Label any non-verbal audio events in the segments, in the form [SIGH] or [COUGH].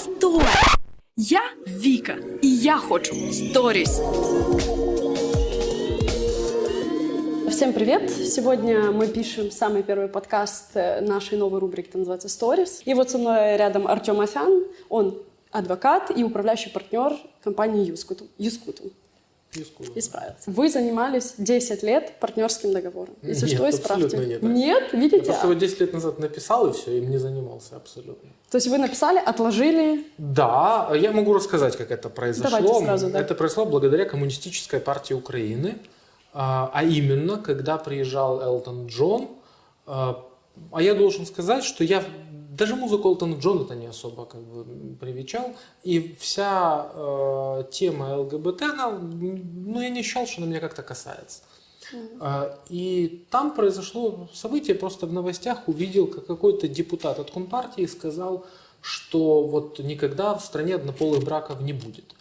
Стой! Я Вика, и я хочу сторис. Всем привет! Сегодня мы пишем самый первый подкаст э, нашей новой рубрики, которая называется Stories. И вот со мной рядом Артем Афян, он адвокат и управляющий партнер компании Юскуту. Юскуту. Юскуту. Исправился. Вы занимались 10 лет партнерским договором. Если Нет, что, исправьте. абсолютно нет. Нет? Я Видите? просто его 10 лет назад написал, и все, им не занимался абсолютно. То есть вы написали, отложили. Да, я могу рассказать, как это произошло. Давайте сразу, да. Это произошло благодаря Коммунистической партии Украины, а а именно, когда приезжал Элтон Джон. А а я должен сказать, что я даже музыку Элтона Джона-то не особо как бы привечал, и вся э, тема ЛГБТ, она, ну, я не считал, что она меня как-то касается. А, И там произошло событие, просто в новостях увидел, как какой-то депутат от Компартии сказал, что вот никогда в стране однополых браков не будет.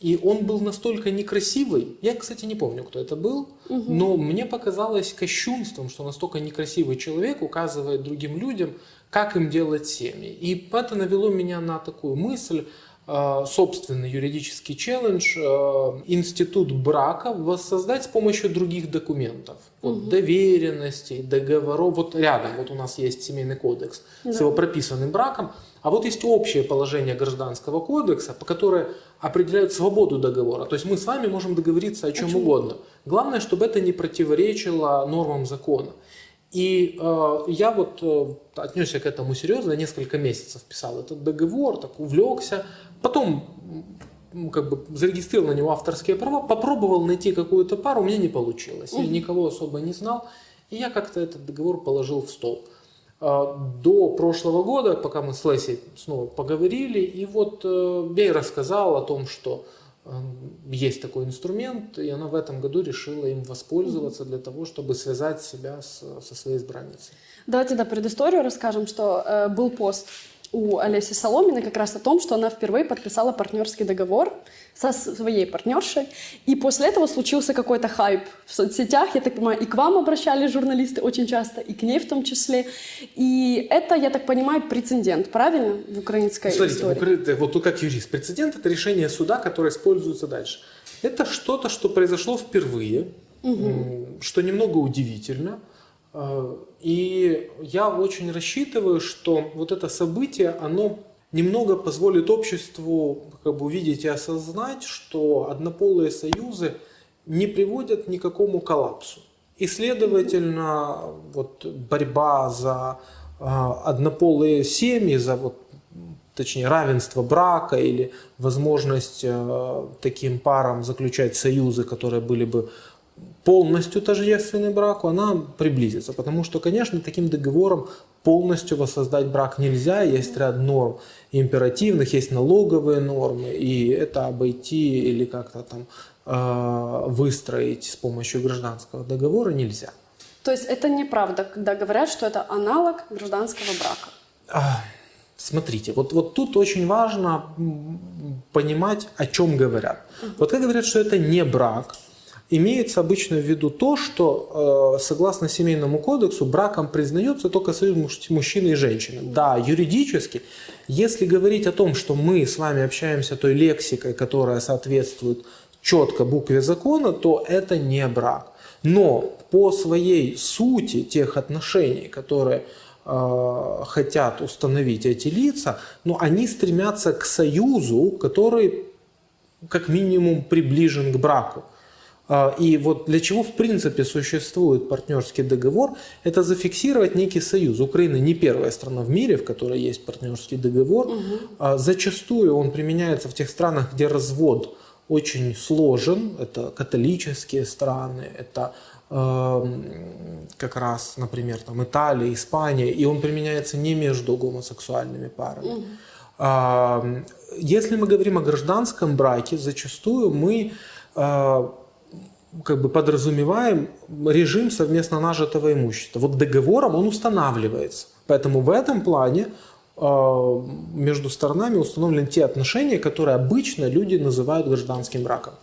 И он был настолько некрасивый, я, кстати, не помню, кто это был, но мне показалось кощунством, что настолько некрасивый человек указывает другим людям, как им делать семьи. И это навело меня на такую мысль, э, собственный юридический челлендж, э, институт брака воссоздать с помощью других документов. Вот доверенностей, договоров. Вот рядом вот у нас есть семейный кодекс с его прописанным браком. А вот есть общее положение гражданского кодекса, по которое определяют свободу договора. То есть мы с вами можем договориться о чем, угодно. Главное, чтобы это не противоречило нормам закона. И э, я вот э, отнесся к этому серьезно, несколько месяцев писал этот договор, так увлекся. Потом как бы зарегистрировал на него авторские права, попробовал найти какую-то пару, у меня не получилось. Я никого особо не знал. И я как-то этот договор положил в стол. А, До прошлого года, пока мы с Лесей снова поговорили, и вот э, я ей рассказал о том, что э, есть такой инструмент, и она в этом году решила им воспользоваться для того, чтобы связать себя со своей избранницей. Давайте да, предысторию расскажем, что э, был пост у Олеси Соломиной как раз о том, что она впервые подписала партнерский договор со своей партнершей. И после этого случился какой-то хайп в соцсетях. Я так понимаю, и к вам обращались журналисты очень часто, и к ней в том числе. И это, я так понимаю, прецедент, правильно, в украинской Смотрите, в истории? Укра- вот тут как юрист, прецедент это решение суда, которое используется дальше. Это что-то, что произошло впервые, м, что немного удивительно. Э, И я очень рассчитываю, что вот это событие, оно немного позволит обществу как бы увидеть и осознать, что однополые союзы не приводят ни к какому коллапсу. И, следовательно, вот борьба за а, однополые семьи, за вот, точнее равенство брака или возможность э, таким парам заключать союзы, которые были бы полностью тождественны браку, она приблизится. Потому что, конечно, таким договором полностью воссоздать брак нельзя. Есть ряд норм императивных, есть налоговые нормы, и это обойти или как-то там э, выстроить с помощью гражданского договора нельзя. То есть это неправда, когда говорят, что это аналог гражданского брака. А, Смотрите, вот, вот тут очень важно понимать, о чем говорят. Вот когда говорят, что это не брак, имеется обычно в виду то, что э, согласно семейному кодексу браком признается только союз муж- мужчины и женщины. Да, юридически, если говорить о том, что мы с вами общаемся той лексикой, которая соответствует четко букве закона, то это не брак. Но по своей сути тех отношений, которые э, хотят установить эти лица, но они стремятся к союзу, который как минимум приближен к браку. А, И вот для чего в принципе существует партнерский договор, это зафиксировать некий союз. Украина не первая страна в мире, в которой есть партнерский договор. А Зачастую он применяется в тех странах, где развод очень сложен. Это католические страны, это эм, как раз, например, там Италия, Испания, и он применяется не между гомосексуальными парами. А, Если мы говорим о гражданском браке, зачастую мы а, как бы подразумеваем режим совместно нажитого имущества. Вот договором он устанавливается. Поэтому в этом плане а, между сторонами установлены те отношения, которые обычно люди называют гражданским браком.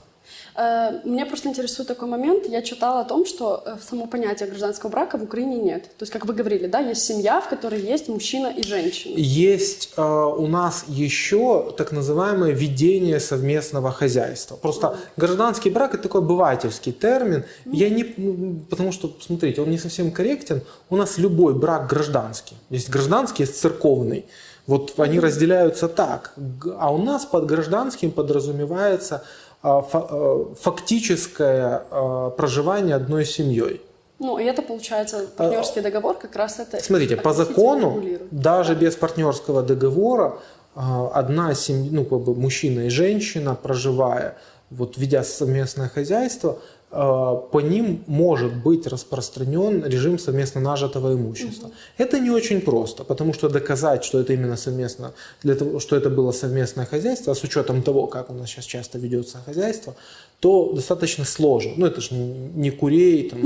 Э, Меня просто интересует такой момент. Я читала о том, что э, само понятие гражданского брака в Украине нет. То есть, как вы говорили, да, есть семья, в которой есть мужчина и женщина. Есть э, у нас еще так называемое ведение совместного хозяйства. Просто гражданский брак это такой обывательский термин. Я не, ну, потому что, смотрите, он не совсем корректен. У нас любой брак гражданский. Есть гражданский, есть церковный. Вот они разделяются так. А у нас под гражданским подразумевается фактическое э, проживание одной семьей. Ну, и это, получается, партнерский договор как раз это... Смотрите, по закону, даже без партнерского договора, а, одна семья, ну, как бы мужчина и женщина, проживая, вот ведя совместное хозяйство, а, по ним может быть распространен режим совместно нажитого имущества. Это не очень просто, потому что доказать, что это именно совместно, для того, что это было совместное хозяйство, а с учетом того, как у нас сейчас часто ведется хозяйство, то достаточно сложно. Ну, это же не курей, там,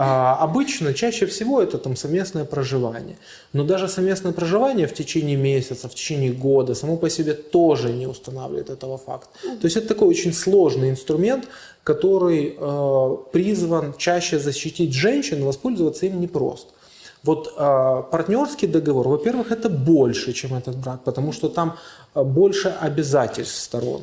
а, обычно, чаще всего это там совместное проживание. Но даже совместное проживание в течение месяца, в течение года само по себе тоже не устанавливает этого факта. То есть это такой очень сложный инструмент, который э, призван чаще защитить женщин, воспользоваться им непросто. Вот э, партнерский договор, во-первых, это больше, чем этот брак, потому что там э, больше обязательств сторон,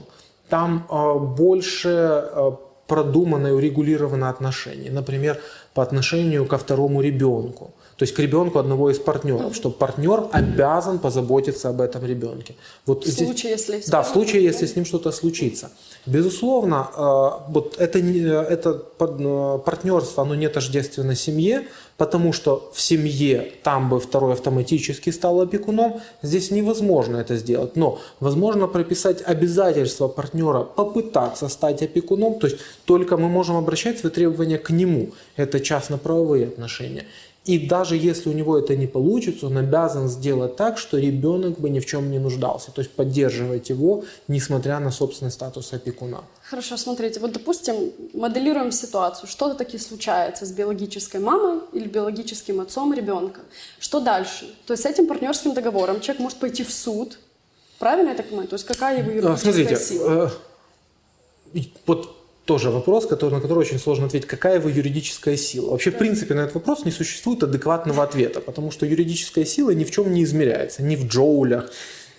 там э, больше э, продумано и урегулировано отношения. Например, по отношению ко второму ребенку. То есть к ребенку одного из партнеров, что партнер обязан позаботиться об этом ребенке. Вот В здесь- случае, если... да, в случае, если с ним что-то случится. Безусловно, э, вот это, не- это э, партнерство, оно не тождественно семье, потому что в семье там бы второй автоматически стал опекуном, здесь невозможно это сделать. Но возможно прописать обязательство партнера попытаться стать опекуном, то есть только мы можем обращать свои требования к нему. Это частно-правовые отношения. И даже если у него это не получится, он обязан сделать так, что ребенок бы ни в чем не нуждался. То есть поддерживать его, несмотря на собственный статус опекуна. Хорошо, смотрите, вот, допустим, моделируем ситуацию. Что-то таки случается с биологической мамой или биологическим отцом ребенка. Что дальше? То есть с этим партнерским договором человек может пойти в суд. Правильно я так понимаю? То есть какая его А, юридическая Смотрите, сила? э, вот тоже вопрос, который, на который очень сложно ответить. Какая его юридическая сила? Вообще, в принципе, на этот вопрос не существует адекватного ответа, потому что юридическая сила ни в чем не измеряется. Ни в джоулях,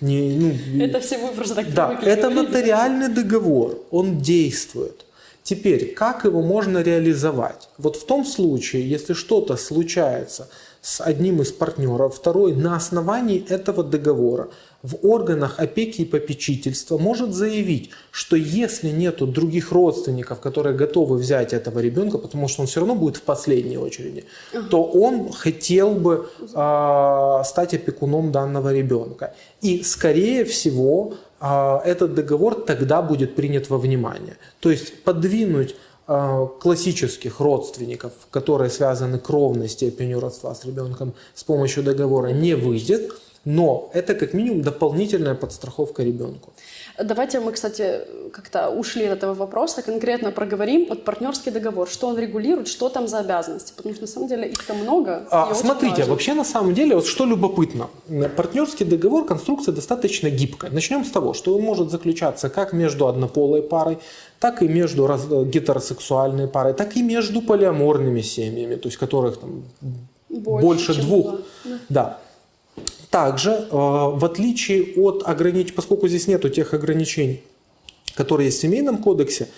ни... Ну, Это все вы просто так Да, это нотариальный договор, он действует. Теперь, как его можно реализовать? Вот в том случае, если что-то случается с одним из партнеров, второй на основании этого договора в органах опеки и попечительства может заявить, что если нету других родственников, которые готовы взять этого ребенка, потому что он все равно будет в последней очереди, то он хотел бы а, стать опекуном данного ребенка. И, скорее всего, а, этот договор тогда будет принят во внимание. То есть подвинуть а, классических родственников, которые связаны кровной степенью родства с ребенком, с помощью договора не выйдет, но это как минимум дополнительная подстраховка ребенку. Давайте мы, кстати, как-то ушли от этого вопроса, конкретно проговорим. Вот партнерский договор, что он регулирует, что там за обязанности? Потому что на самом деле их-то много. А, смотрите, вообще на самом деле, вот что любопытно, партнерский договор, конструкция достаточно гибкая. Начнем с того, что он может заключаться как между однополой парой, так и между раз- гетеросексуальной парой, так и между полиаморными семьями, то есть которых там больше, чем двух. Да. Да. Также, э, в отличие от ограничений, поскольку здесь нету тех ограничений, которые есть в Семейном кодексе,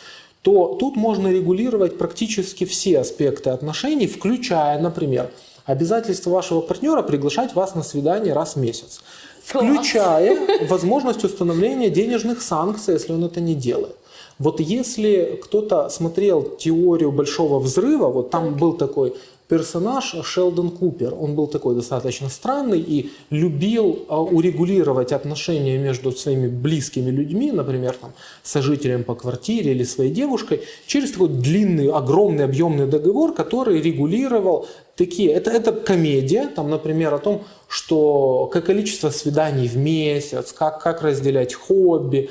то тут можно регулировать практически все аспекты отношений, включая, например, обязательство вашего партнера приглашать вас на свидание раз в месяц, включая [LAUGHS] возможность установления денежных санкций, если он это не делает. Вот если кто-то смотрел теорию большого взрыва, вот там был такой персонаж Шелдон Купер. Он был такой достаточно странный и любил а, урегулировать отношения между своими близкими людьми, например, там, сожителем по квартире или своей девушкой, через такой длинный, огромный, объемный договор, который регулировал такие... Это, это комедия, там, например, о том, что какое количество свиданий в месяц, как, как разделять хобби,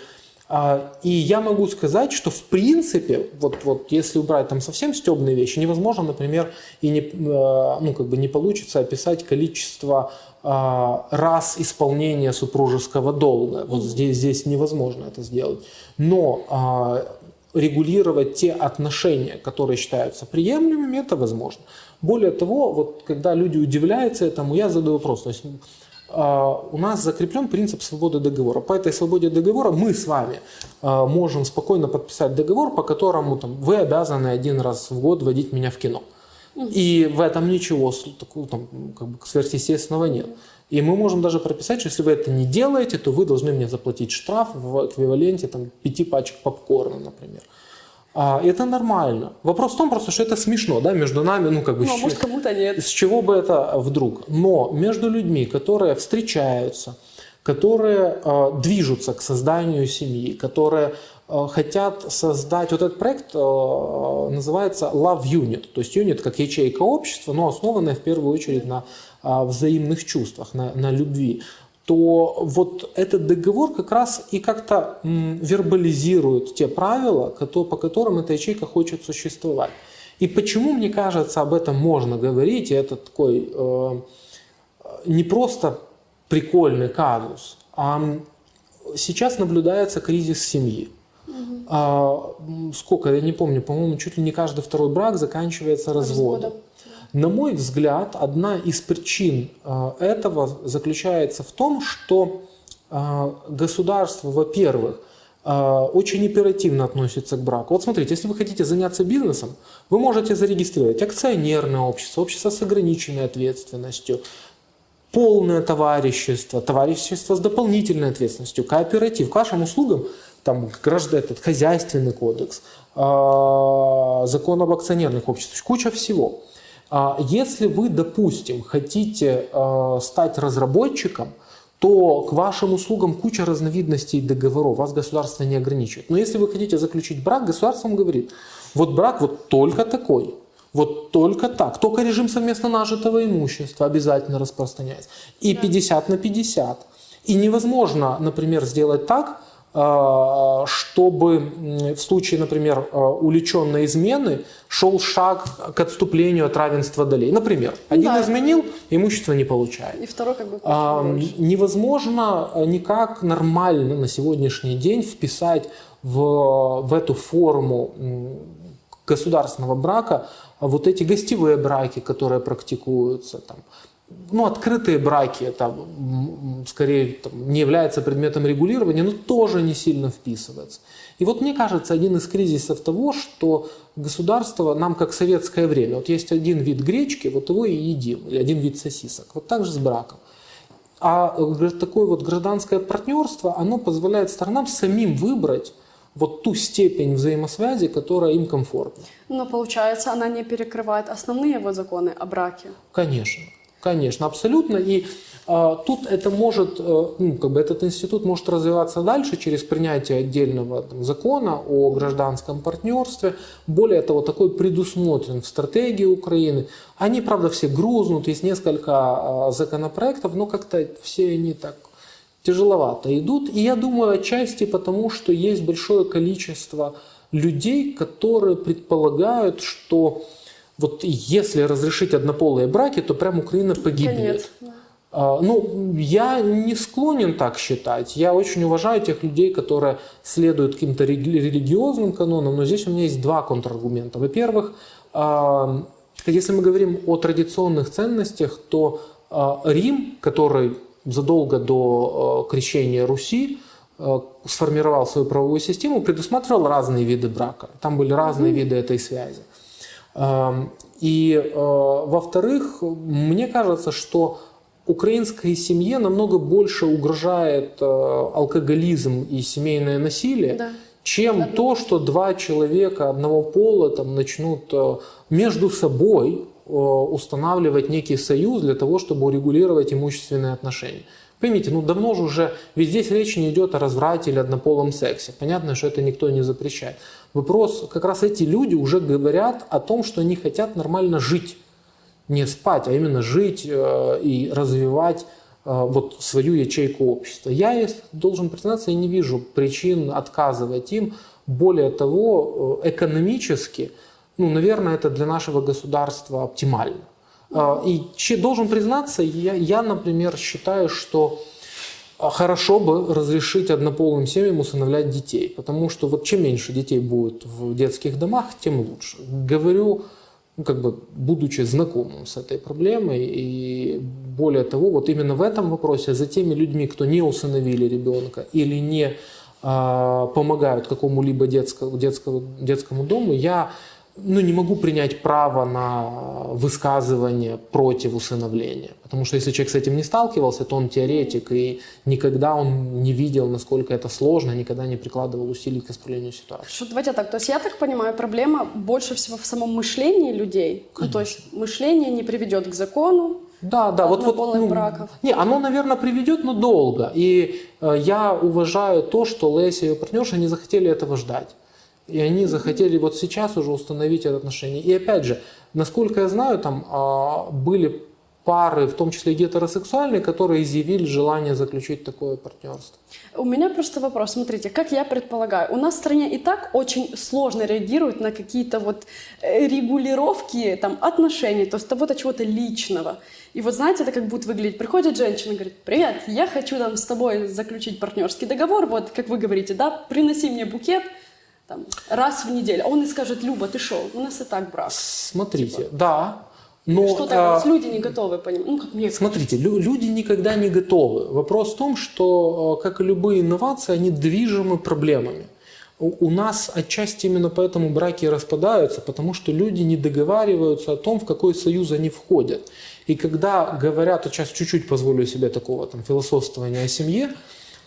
И я могу сказать, что в принципе, вот, вот если убрать там совсем стебные вещи, невозможно, например, и не, э, ну, как бы не получится описать количество а, раз исполнения супружеского долга. Вот здесь, здесь невозможно это сделать. Но а, регулировать те отношения, которые считаются приемлемыми, это возможно. Более того, вот когда люди удивляются этому, я задаю вопрос. То есть, у нас закреплен принцип свободы договора. По этой свободе договора мы с вами э, можем спокойно подписать договор, по которому там, вы обязаны один раз в год водить меня в кино. И в этом ничего такого там, как бы, сверхъестественного нет. И мы можем даже прописать, что если вы это не делаете, то вы должны мне заплатить штраф в эквиваленте там, пяти пачек попкорна, например. А, это нормально. Вопрос в том просто, что это смешно, да, между нами, ну как бы. Ну, а может, кому-то нет. С чего бы это вдруг? Но между людьми, которые встречаются, которые э, движутся к созданию семьи, которые э, хотят создать... Вот этот проект э, называется Love Unit, то есть Unit как ячейка общества, но основанная в первую очередь на э, взаимных чувствах, на, на любви то вот этот договор как раз и как-то вербализирует те правила, по которым эта ячейка хочет существовать. И почему, мне кажется, об этом можно говорить, и это такой э, не просто прикольный казус, а сейчас наблюдается кризис семьи. Угу. А, сколько, я не помню, по-моему, чуть ли не каждый второй брак заканчивается разводом. разводом. На мой взгляд, одна из причин э, этого заключается в том, что э, государство, во-первых, э, очень оперативно относится к браку. Вот смотрите, если вы хотите заняться бизнесом, вы можете зарегистрировать акционерное общество, общество с ограниченной ответственностью, полное товарищество, товарищество с дополнительной ответственностью, кооператив. К вашим услугам там граждан, этот хозяйственный кодекс, закон об акционерных обществах, куча всего. А если вы, допустим, хотите э, стать разработчиком, то к вашим услугам куча разновидностей договоров, вас государство не ограничивает. Но если вы хотите заключить брак, государство вам говорит, вот брак вот только такой, вот только так, только режим совместно нажитого имущества обязательно распространяется. И 50 на 50. И невозможно, например, сделать так, чтобы в случае, например, э, увлеченной измены шел шаг к отступлению от равенства долей. Например, один да. изменил, имущество не получает. И второй как бы а, Невозможно никак нормально на сегодняшний день вписать в, в эту форму государственного брака вот эти гостевые браки, которые практикуются, там, ну, открытые браки, это скорее там, не является предметом регулирования, но тоже не сильно вписывается. И вот мне кажется, один из кризисов того, что государство нам как советское время, вот есть один вид гречки, вот его и едим, или один вид сосисок, вот так же с браком. А э, такое вот гражданское партнерство, оно позволяет сторонам самим выбрать вот ту степень взаимосвязи, которая им комфортна. Но получается, она не перекрывает основные его законы о браке. Конечно. Конечно, абсолютно. И э, тут это может, э, ну, как бы этот институт может развиваться дальше через принятие отдельного там, закона о гражданском партнерстве. Более того, такой предусмотрен в стратегии Украины. Они, правда, все грузнут, есть несколько э, законопроектов, но как-то все они так тяжеловато идут. И я думаю, отчасти потому, что есть большое количество людей, которые предполагают, что вот если разрешить однополые браки, то прям Украина погибнет. Конец. А, ну, я не склонен так считать. Я очень уважаю тех людей, которые следуют каким-то религиозным канонам, но здесь у меня есть два контраргумента. Во-первых, а, если мы говорим о традиционных ценностях, то а, Рим, который задолго до крещения Руси сформировал свою правовую систему, предусматривал разные виды брака. Там были разные mm-hmm. виды этой связи. И, э, во-вторых, мне кажется, что украинской семье намного больше угрожает э, алкоголизм и семейное насилие, да. чем да. то, что два человека одного пола там, начнут э, между собой устанавливать некий союз для того, чтобы урегулировать имущественные отношения. Поймите, ну давно же уже, ведь здесь речь не идет о разврате или однополом сексе. Понятно, что это никто не запрещает. Вопрос, как раз эти люди уже говорят о том, что они хотят нормально жить. Не спать, а именно жить э, и развивать э, вот свою ячейку общества. Я, должен признаться, я не вижу причин отказывать им. Более того, э, экономически, ну, наверное, это для нашего государства оптимально. И должен признаться, я, я например, считаю, что А Хорошо бы разрешить однополым семьям усыновлять детей, потому что вот чем меньше детей будет в детских домах, тем лучше. Говорю, ну, как бы, будучи знакомым с этой проблемой, и более того, вот именно в этом вопросе за теми людьми, кто не усыновили ребенка или не а, помогают какому-либо детскому, детскому, детскому дому, я ну, не могу принять право на высказывание против усыновления. Потому что если человек с этим не сталкивался, то он теоретик, и никогда он не видел, насколько это сложно, никогда не прикладывал усилий к исправлению ситуации. Что, давайте так, то есть я так понимаю, проблема больше всего в самом мышлении людей. Ну, то есть мышление не приведет к закону, Да, да, вот, вот ну, браков. Не, оно, наверное, приведет, но долго. И э, я уважаю то, что Леся и ее партнерша не захотели этого ждать. И они захотели вот сейчас уже установить это отношение. И опять же, насколько я знаю, там а, были пары, в том числе гетеросексуальные, которые изъявили желание заключить такое партнерство. У меня просто вопрос. Смотрите, как я предполагаю, у нас в стране и так очень сложно реагируют на какие-то вот э, регулировки там, отношений, то есть того-то чего-то личного. И вот знаете, это как будет выглядеть. Приходит женщина и говорит, привет, я хочу там с тобой заключить партнерский договор, вот как вы говорите, да, приноси мне букет там, раз в неделю. А он и скажет, Люба, ты шо, у нас и так брак. Смотрите, да, но... Что тогда? а, Вот люди не готовы понимать. Ну, как мне Смотрите, лю- люди никогда не готовы. Вопрос в том, что, э, как и любые инновации, они движимы проблемами. У у нас отчасти именно поэтому браки распадаются, потому что люди не договариваются о том, в какой союз они входят. И когда говорят, вот сейчас чуть-чуть позволю себе такого там, философствования о семье,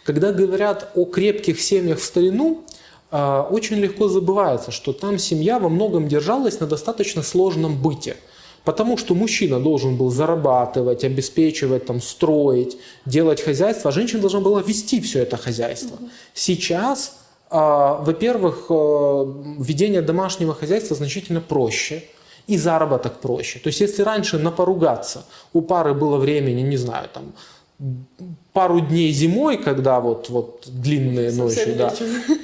когда говорят о крепких семьях в старину, очень легко забывается, что там семья во многом держалась на достаточно сложном быте. Потому что мужчина должен был зарабатывать, обеспечивать, там, строить, делать хозяйство, а женщина должна была вести все это хозяйство. Сейчас, а, во-первых, э, ведение домашнего хозяйства значительно проще, и заработок проще. То есть, если раньше на поругаться у пары было времени, не знаю, там, пару дней зимой, когда вот, вот длинные Совсем ночи, да,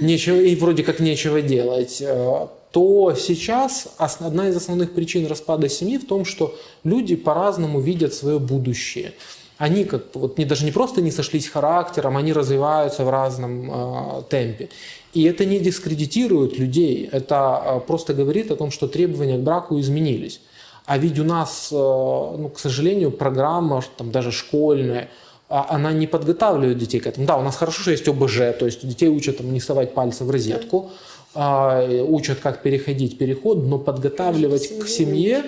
нечего, и вроде как нечего делать, э, то сейчас одна из основных причин распада семьи в том, что люди по-разному видят свое будущее. Они как вот не, даже не просто не сошлись характером, они развиваются в разном э, темпе. И это не дискредитирует людей, это э, просто говорит о том, что требования к браку изменились. А ведь у нас, э, ну, к сожалению, программа, там, даже школьная, она не подготавливает детей к этому. Да, у нас хорошо, что есть ОБЖ, то есть детей учат там, не совать пальцы в розетку, а, учат, как переходить переход, но подготавливать к семье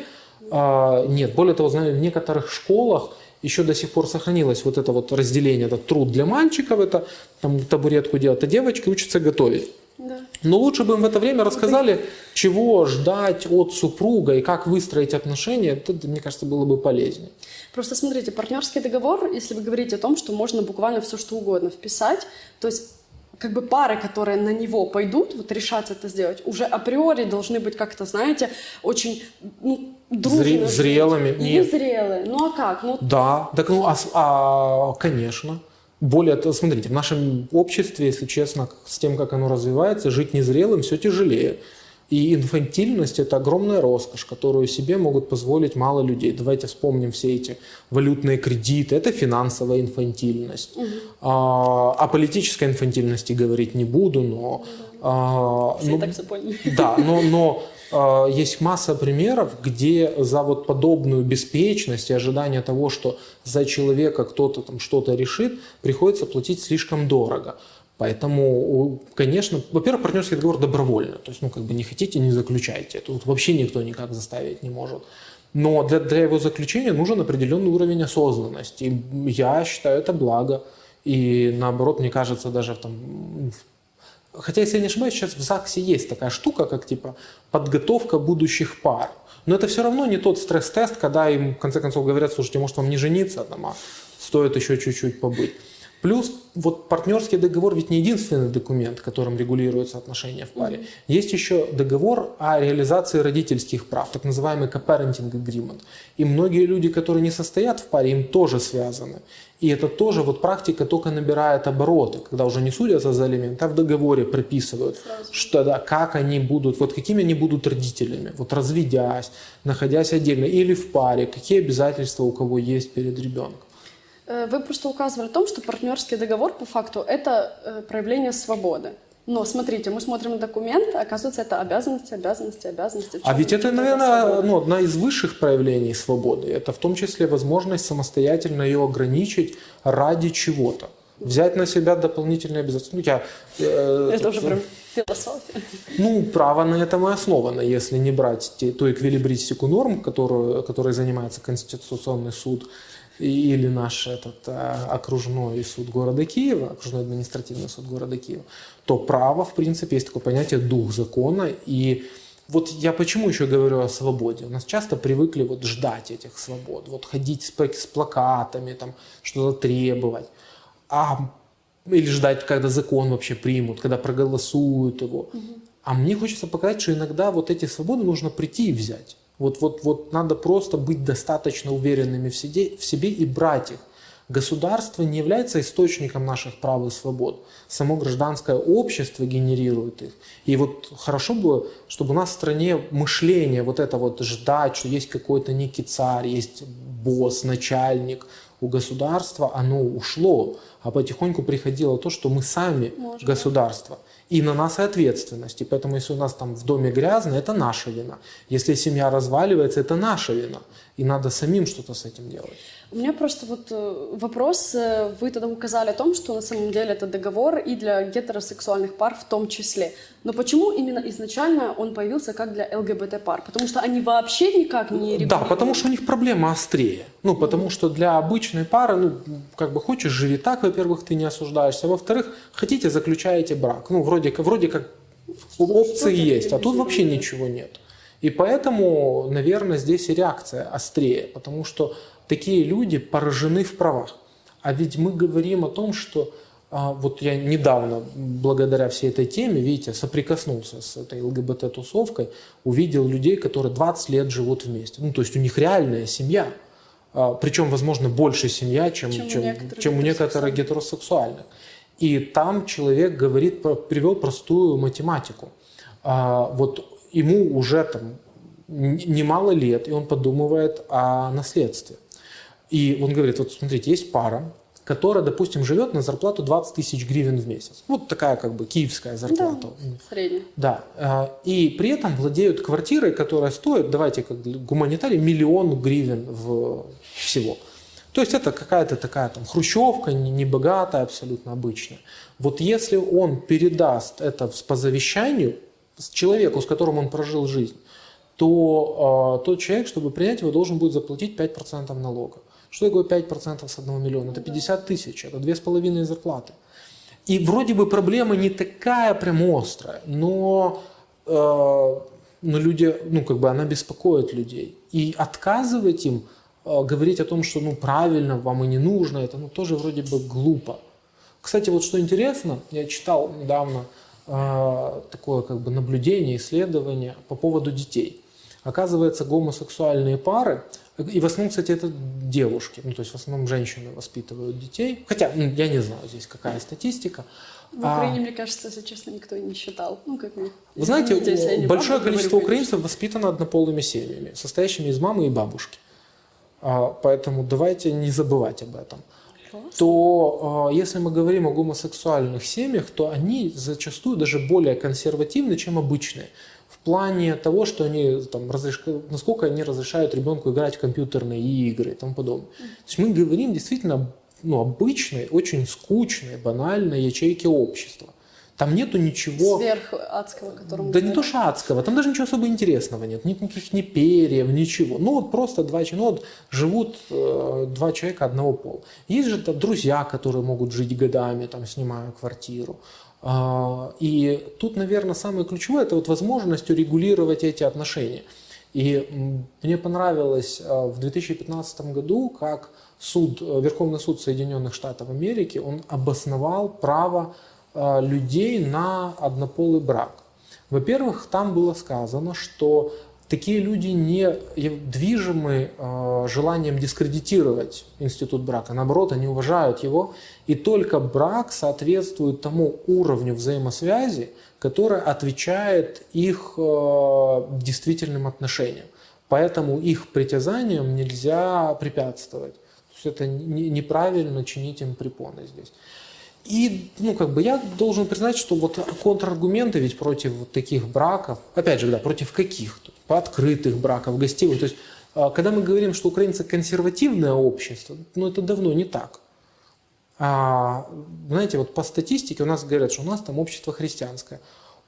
а, нет. Более того, знаю, в некоторых школах еще до сих пор сохранилось вот это вот разделение, этот труд для мальчиков, это там табуретку делать, а девочки учатся готовить. Да. Но лучше бы им в это время рассказали, чего ждать от супруга и как выстроить отношения. Это, мне кажется, было бы полезнее. Просто смотрите, партнерский договор, если вы говорите о том, что можно буквально все что угодно вписать, то есть как бы пары, которые на него пойдут, вот решаться это сделать, уже априори должны быть как-то, знаете, очень ну, дружно. Зре- зрелыми? Нет. зрелые. Ну а как? Ну, Да, так ну, а, а, конечно. Более того, смотрите, в нашем обществе, если честно, с тем, как оно развивается, жить незрелым все тяжелее. И инфантильность – это огромная роскошь, которую себе могут позволить мало людей. Давайте вспомним все эти валютные кредиты. Это финансовая инфантильность. А, о политической инфантильности говорить не буду, но... а, все ну, так все поняли. да, но, но есть масса примеров, где за вот подобную беспечность и ожидание того, что за человека кто-то там что-то решит, приходится платить слишком дорого. Поэтому, конечно, во-первых, партнерский договор добровольно. То есть, ну, как бы не хотите, не заключайте. Тут вообще никто никак заставить не может. Но для, для его заключения нужен определенный уровень осознанности. И я считаю это благо. И наоборот, мне кажется, даже там, Хотя, если я не ошибаюсь, сейчас в ЗАГСе есть такая штука, как типа подготовка будущих пар. Но это все равно не тот стресс-тест, когда им в конце концов говорят, слушайте, может вам не жениться, там, а стоит еще чуть-чуть побыть. Плюс вот партнерский договор ведь не единственный документ, которым регулируются отношения в паре. Есть еще договор о реализации родительских прав, так называемый co-parenting agreement. И многие люди, которые не состоят в паре, им тоже связаны. И это тоже вот практика только набирает обороты, когда уже не судятся за алименты, а в договоре прописывают, что да, как они будут, вот какими они будут родителями, вот разведясь, находясь отдельно или в паре, какие обязательства у кого есть перед ребенком. Э, Вы просто указывали о том, что партнерский договор по факту это э, проявление свободы. Но смотрите, мы смотрим на документ, а оказывается, это обязанности, обязанности, обязанности. А ведь это, наверное, свобода? ну, одна из высших проявлений свободы. Это в том числе возможность самостоятельно ее ограничить ради чего-то. Взять на себя дополнительные обязательства. Ну, я, э, Это уже прям философия. Ну, право на этом и основано, если не брать те, ту эквилибристику норм, которую, которой занимается Конституционный суд или наш этот, э, окружной суд города Киева, окружной административный суд города Киева, то право, в принципе, есть такое понятие дух закона. И вот я почему еще говорю о свободе? У нас часто привыкли вот ждать этих свобод, вот ходить с, пла- с плакатами, там, что-то требовать. А или ждать, когда закон вообще примут, когда проголосуют его. А мне хочется показать, что иногда вот эти свободы нужно прийти и взять. Вот, вот, вот надо просто быть достаточно уверенными в себе, в себе и брать их. Государство не является источником наших прав и свобод. Само гражданское общество генерирует их. И вот хорошо бы, чтобы у нас в стране мышление вот это вот ждать, что есть какой-то некий царь, есть босс, начальник у государства, оно ушло. А потихоньку приходило то, что мы сами Может, государство. И на нас и ответственность. И поэтому, если у нас там в доме грязно, это наша вина. Если семья разваливается, это наша вина. И надо самим что-то с этим делать. У меня просто вот э, вопрос. э, Вы тогда указали о том, что на самом деле это договор и для гетеросексуальных пар в том числе. Но почему именно изначально он появился как для ЛГБТ пар? Потому что они вообще никак не Да, регулируют. потому что у них проблема острее. Ну, потому что для обычной пары, ну, как бы хочешь, живи так, во-первых, ты не осуждаешься, а во-вторых, хотите, заключаете брак. Ну, вроде, вроде как опции есть, а тут вообще ничего нет. И поэтому, наверное, здесь и реакция острее, потому что такие люди поражены в правах. А ведь мы говорим о том, что а, вот я недавно, благодаря всей этой теме, видите, соприкоснулся с этой ЛГБТ-тусовкой, увидел людей, которые 20 лет живут вместе. Ну, то есть у них реальная семья. А, Причем, возможно, больше семья, чем, Чем у чем, некоторых чем у некоторых гетеросексуальных. И там человек говорит, привел простую математику. А, Вот ему уже там немало лет, и он подумывает о наследстве. И он говорит, вот смотрите, есть пара, которая, допустим, живет на зарплату 20 тысяч гривен в месяц. Вот такая как бы киевская Да, зарплата. средний. Да, э, и при этом владеют квартирой, которая стоит, давайте как гуманитарий, миллион гривен в всего. То есть это какая-то такая там хрущевка, не, не богатая, абсолютно обычная. Вот если он передаст это по завещанию человеку, с которым он прожил жизнь, то э, тот человек, чтобы принять его, должен будет заплатить 5% налога. Что такое 5% с 1 миллиона? Это 50 тысяч, это 2,5 зарплаты. И вроде бы проблема не такая прям острая, но, э, но люди, ну как бы она беспокоит людей. И отказывать им, э, говорить о том, что ну правильно, вам и не нужно, это ну тоже вроде бы глупо. Кстати, вот что интересно, я читал недавно э, такое как бы наблюдение, исследование по поводу детей. Оказывается, гомосексуальные пары, и в основном, кстати, это девушки, ну то есть в основном женщины воспитывают детей, хотя я не знаю здесь какая статистика. В А, Украине, мне кажется, если честно, никто не считал. Ну, как мы. Вы знаете, я не большое количество говорю, украинцев воспитано однополыми семьями, состоящими из мамы и бабушки. А, Поэтому давайте не забывать об этом. Класс. То э, если мы говорим о гомосексуальных семьях, то они зачастую даже более консервативны, чем обычные. В плане того, что они там, разреш- насколько они разрешают ребенку играть в компьютерные игры и тому подобное. То есть мы говорим действительно ну, обычной, очень скучной, банальной ячейки общества. Там нету ничего... Сверх адского, которому... Да не то что адского, там даже ничего особо интересного нет, нет никаких ни перьев, ничего. Ну вот просто два человека, ну вот живут э, два человека одного пола. Есть же там друзья, которые могут жить годами, там снимая квартиру. А, и тут, наверное, самое ключевое это вот возможность урегулировать эти отношения. И мне понравилось э, в 2015 году, как суд, э, Верховный суд Соединенных Штатов Америки, он обосновал право э, людей на однополый брак. Во-первых, там было сказано, что такие люди не движимы э, желанием дискредитировать институт брака. Наоборот, они уважают его. И только брак соответствует тому уровню взаимосвязи, который отвечает их э, действительным отношениям. Поэтому их притязаниям нельзя препятствовать. Это не- неправильно чинить им препоны здесь. И, ну, как бы я должен признать, что вот контраргументы ведь против вот таких браков, опять же, да, против каких? По открытых браков, гостевых. То есть, а, когда мы говорим, что украинцы консервативное общество, ну, это давно не так. А, знаете, вот по статистике у нас говорят, что у нас там общество христианское.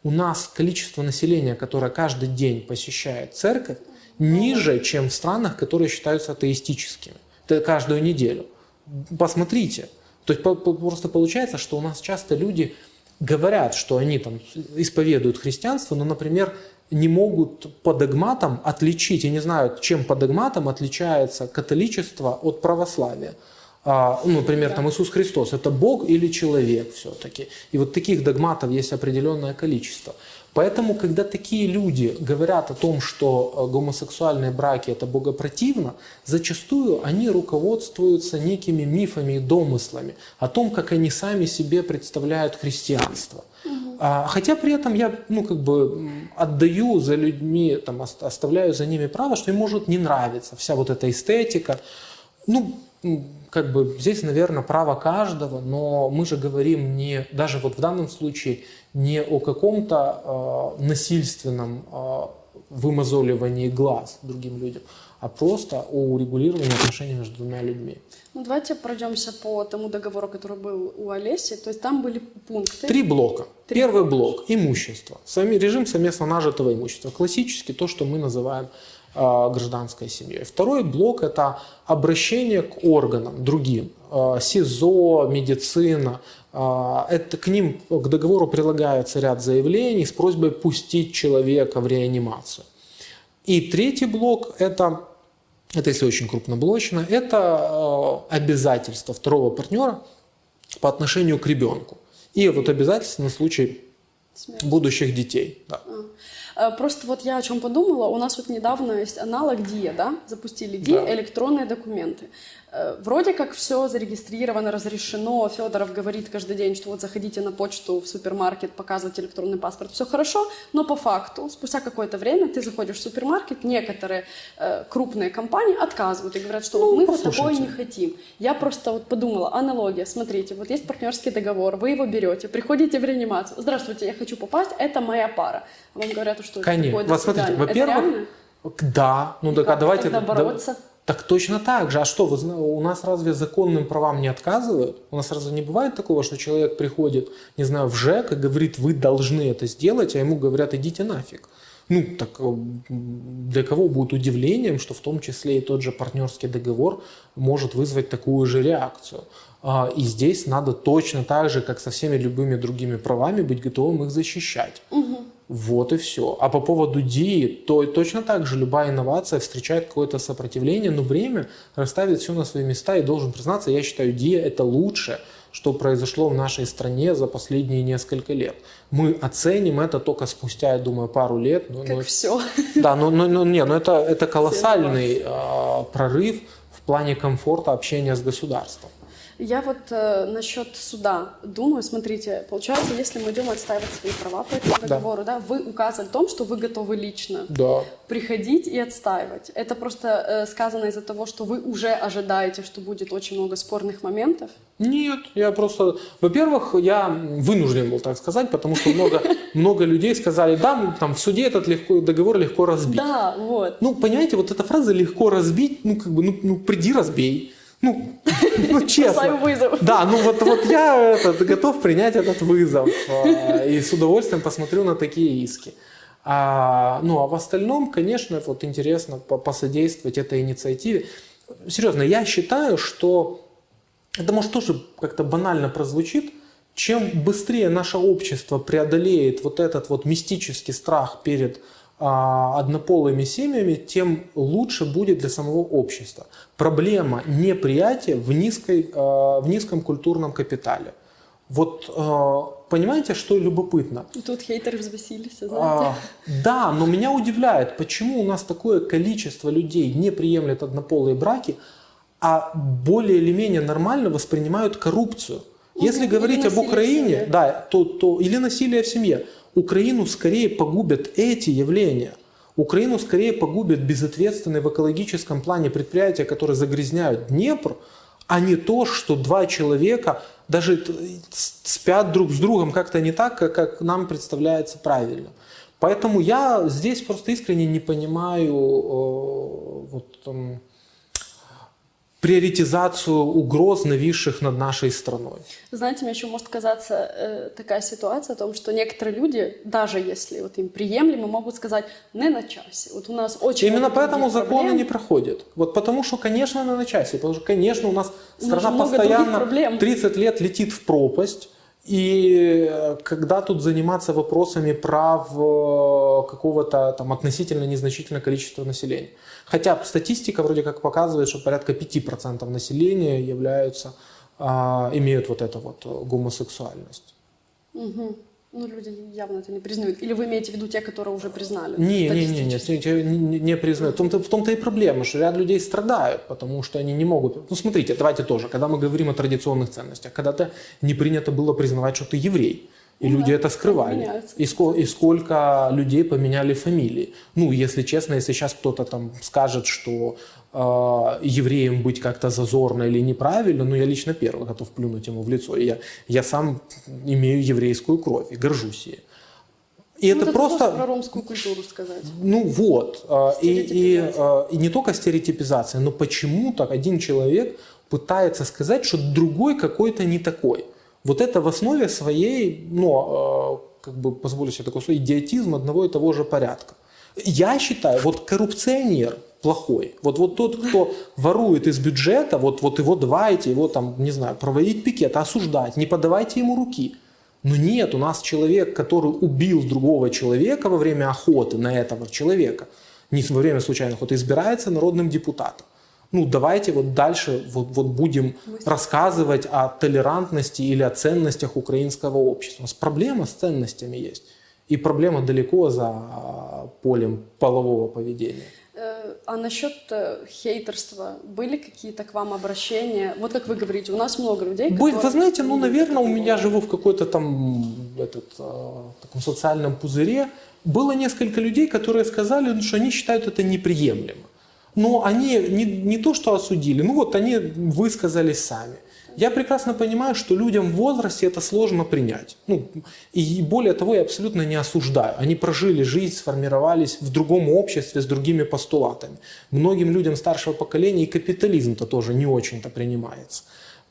У нас количество населения, которое каждый день посещает церковь, ниже, чем в странах, которые считаются атеистическими. Это каждую неделю. Посмотрите. То есть просто получается, что у нас часто люди говорят, что они там исповедуют христианство, но, например, не могут по догматам отличить, и не знают, чем по догматам отличается католичество от православия. А, ну, например, там Иисус Христос – это Бог или человек все-таки. И вот таких догматов есть определенное количество. Поэтому, когда такие люди говорят о том, что э, гомосексуальные браки – это богопротивно, зачастую они руководствуются некими мифами и домыслами о том, как они сами себе представляют христианство. А, Хотя при этом я, ну, как бы отдаю за людьми, там, ос- оставляю за ними право, что им может не нравиться вся вот эта эстетика. Ну, как бы здесь, наверное, право каждого, но мы же говорим не, даже вот в данном случае, не о каком-то э, насильственном э, вымазоливании глаз другим людям, а просто о урегулировании отношений между двумя людьми. Ну, давайте пройдемся по тому договору, который был у Олеси. То есть там были пункты. Три блока. Первый блок – имущество. Сами, режим совместно нажитого имущества. Классически то, что мы называем гражданской семьей. Второй блок – это обращение к органам другим. Э, СИЗО, медицина. Э, это к ним, к договору прилагается ряд заявлений с просьбой пустить человека в реанимацию. И третий блок – это, это если очень крупноблочно, это э, обязательство второго партнера по отношению к ребенку. И вот обязательства на случай будущих детей. Да. Э, Просто вот я о чем подумала. У нас вот недавно есть аналог ДИА, да? Запустили ДИА, Да. электронные документы. Э, Вроде как все зарегистрировано, разрешено. Федоров говорит каждый день, что вот заходите на почту в супермаркет, показывайте электронный паспорт. Все хорошо, но по факту, спустя какое-то время ты заходишь в супермаркет, некоторые э, крупные компании отказывают и говорят, что Ну, мы вот такое не хотим. Я просто вот подумала, аналогия, смотрите, вот есть партнерский договор, вы его берете, приходите в реанимацию, здравствуйте, я хочу попасть, это моя пара. Вам говорят, что это Конечно. такое, до Вот смотрите. Это во-первых? Да, ну так, а давайте... тогда да- бороться? Так точно так же. А что, вы, у нас разве законным правам не отказывают? У нас разве не бывает такого, что человек приходит, не знаю, в ЖЭК и говорит, вы должны это сделать, а ему говорят, идите нафиг. Ну, так э, для кого будет удивлением, что в том числе и тот же партнерский договор может вызвать такую же реакцию. А, И здесь надо точно так же, как со всеми любыми другими правами, быть готовым их защищать. Вот и все. А по поводу ДИИ, то точно так же любая инновация встречает какое-то сопротивление, но время расставит все на свои места. И должен признаться, я считаю, ДИИ это лучшее, что произошло в нашей стране за последние несколько лет. Мы оценим это только спустя, я думаю, пару лет. Но, Как но- все. [LAUGHS] да, но, но, но, не, но это, это колоссальный а, прорыв в плане комфорта общения с государством. Я вот э, насчет суда думаю, смотрите, получается, если мы идем отстаивать свои права по этому Да. договору, да, вы указали в том, что вы готовы лично Да. приходить и отстаивать. Это просто э, сказано из-за того, что вы уже ожидаете, что будет очень много спорных моментов. Нет, я просто... Во-первых, я вынужден был так сказать, потому что много, [LAUGHS] много людей сказали, да, там в суде этот легко, договор легко разбить. Да, вот. Ну, понимаете, вот эта фраза «легко разбить», ну, как бы, ну, ну приди разбей. Ну, ну честно. Вызов. Да, ну вот, вот я этот, готов принять этот вызов э, и с удовольствием посмотрю на такие иски. А, ну, а в остальном, конечно, вот интересно по- посодействовать этой инициативе. Серьезно, я считаю, что это может тоже как-то банально прозвучит, чем быстрее наше общество преодолеет вот этот вот мистический страх перед а, однополыми семьями, тем лучше будет для самого общества. Проблема неприятия в, низкой, а, в низком культурном капитале. Вот а, понимаете, что любопытно? И тут хейтеры взвесились, знаете. А, да, но меня удивляет, почему у нас такое количество людей не приемлет однополые браки, а более или менее нормально воспринимают коррупцию. Если Ну, или говорить об Украине, да, то, то или насилие в семье, Украину скорее погубят эти явления. Украину скорее погубят безответственные в экологическом плане предприятия, которые загрязняют Днепр, а не то, что два человека даже спят друг с другом как-то не так, как, нам представляется правильно. Поэтому я здесь просто искренне не понимаю э, вот, м, приоритизацию угроз, нависших над нашей страной. Знаете, мне еще может казаться э, такая ситуация о том, что некоторые люди, даже если вот им приемлемо, могут сказать «не на часе». Вот у нас очень Именно поэтому законы проблем. не проходят. Вот потому что, конечно, она на часе. Потому что, конечно, у нас страна постоянно проблем. 30 лет летит в пропасть. И э, когда тут заниматься вопросами прав э, какого-то там относительно незначительного количества населения. Хотя статистика вроде как показывает, что порядка 5% населения являются, а, имеют вот эту вот э, гомосексуальность. Мгм. Ну, люди явно это не признают. Или вы имеете в виду те, которые уже признали? Не, не, не, не, не, не, не признаю. В том-то, в том-то и проблема, что ряд людей страдают, потому что они не могут. Ну, смотрите, давайте тоже, когда мы говорим о традиционных ценностях, когда-то не принято было признавать, что ты еврей. И Ну люди да, это скрывали. И, ско- и сколько людей поменяли фамилии. Ну, если честно, если сейчас кто-то там скажет, что евреем быть как-то зазорно или неправильно, ну, я лично первый готов плюнуть ему в лицо. Я, я сам имею еврейскую кровь и горжусь ей. И Ну, это просто... про ромскую культуру сказать. Ну вот, э, и, и, э, и не только стереотипизация, но почему-то один человек пытается сказать, что другой какой-то не такой. Вот это в основе своей, ну, как бы позволю себе такой слово, идиотизм одного и того же порядка. Я считаю, вот коррупционер плохой, вот, вот тот, кто ворует из бюджета, вот, вот его давайте, его там, не знаю, проводить пикет, осуждать, не подавайте ему руки. Но нет, у нас человек, который убил другого человека во время охоты на этого человека, не во время случайной охоты, избирается народным депутатом. Ну, давайте вот дальше вот, вот будем рассказывать о толерантности или о ценностях украинского общества. У нас проблема с ценностями есть. И проблема далеко за а, полем полового поведения. Э, А насчет э, хейтерства были какие-то к вам обращения? Вот как вы говорите, у нас много людей, которые вы знаете, ну, наверное, у меня живу в какой-то там этот, а, таком социальном пузыре. Было несколько людей, которые сказали, ну, что они считают это неприемлемо. Но они не, не то, что осудили, ну вот они высказались сами. Я прекрасно понимаю, что людям в возрасте это сложно принять. Ну, и более того, я абсолютно не осуждаю. Они прожили жизнь, сформировались в другом обществе с другими постулатами. Многим людям старшего поколения и капитализм-то тоже не очень-то принимается.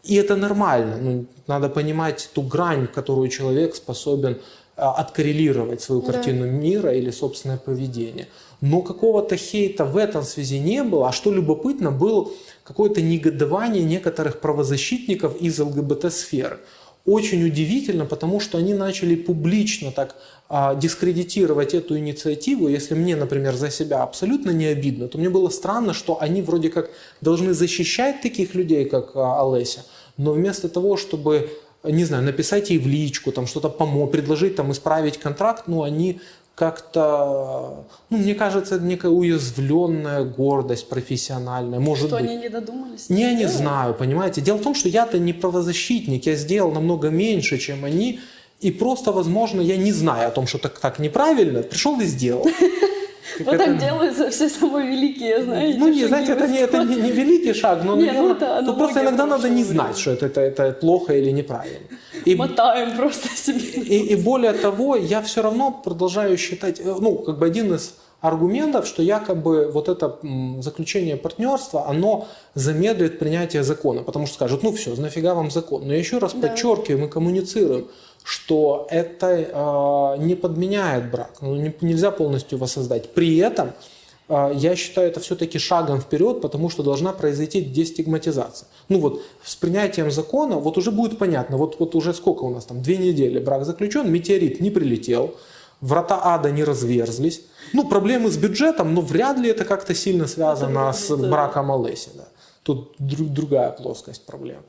И это нормально. Ну, надо понимать ту грань, которую человек способен а, откоррелировать свою Да. картину мира или собственное поведение. Но какого-то хейта в этом связи не было. А что любопытно, было какое-то негодование некоторых правозащитников из ЛГБТ-сферы. Очень удивительно, потому что они начали публично так а, дискредитировать эту инициативу. Если мне, например, за себя абсолютно не обидно, то мне было странно, что они вроде как должны защищать таких людей, как а, Олеся, но вместо того, чтобы не знаю, написать ей в личку, там что-то помочь, предложить там исправить контракт, ну, они как-то, ну, мне кажется, некая уязвленная гордость профессиональная, может Что быть. они не додумались? Не, не знаю, понимаете. Дело в том, что я-то не правозащитник, я сделал намного меньше, чем они, и просто, возможно, я не знаю о том, что так, так неправильно, пришел и сделал. Вот так делаются все самые великие, знаете. ну, не, знаете, это не, это не, не великий шаг, но, Не, ну, это тут просто иногда надо не знать, что это, это, это плохо или неправильно. И, Мотаем просто себе. и, и более того, я все равно продолжаю считать, э, ну, как бы один из аргументов, что якобы вот это заключение партнерства, оно замедлит принятие закона, потому что скажут, ну все, нафига вам закон. Но я еще раз Да. подчеркиваю, мы коммуницируем, что это э, не подменяет брак, ну, не- нельзя полностью воссоздать. При этом э, я считаю это все-таки шагом вперед, потому что должна произойти дестигматизация. Ну вот с принятием закона вот уже будет понятно, вот, вот уже сколько у нас там, две недели брак заключен, метеорит не прилетел, врата ада не разверзлись. Ну, проблемы с бюджетом, но вряд ли это как-то сильно связано Это с браком Олеси. Да. Тут дру- другая плоскость проблем.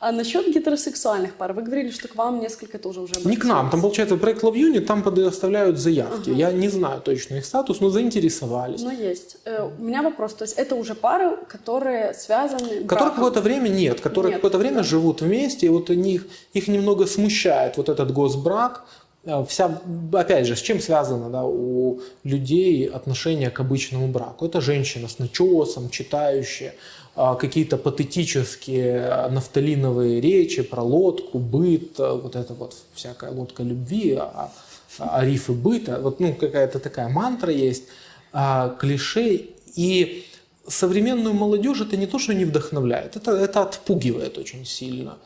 А насчет гетеросексуальных пар, вы говорили, что к вам несколько тоже уже Не к нам, там получается проект Love Unit, там предоставляют заявки. Я не знаю точно их статус, но заинтересовались. Но есть. Э, У меня вопрос, то есть это уже пары, которые связаны Которые браком? какое-то время нет, которые какое-то время да. живут вместе, и вот они, их, их немного смущает вот этот госбрак. А, Вся, опять же, с чем связано да, у людей отношение к обычному браку? Это женщина с начесом, читающая, какие-то патетические нафталиновые речи про лодку, быт, а, вот это вот всякая лодка любви, а, а рифы быта, вот ну какая-то такая мантра есть, а, клише, и современную молодежь это не то, что не вдохновляет, это, это отпугивает очень сильно.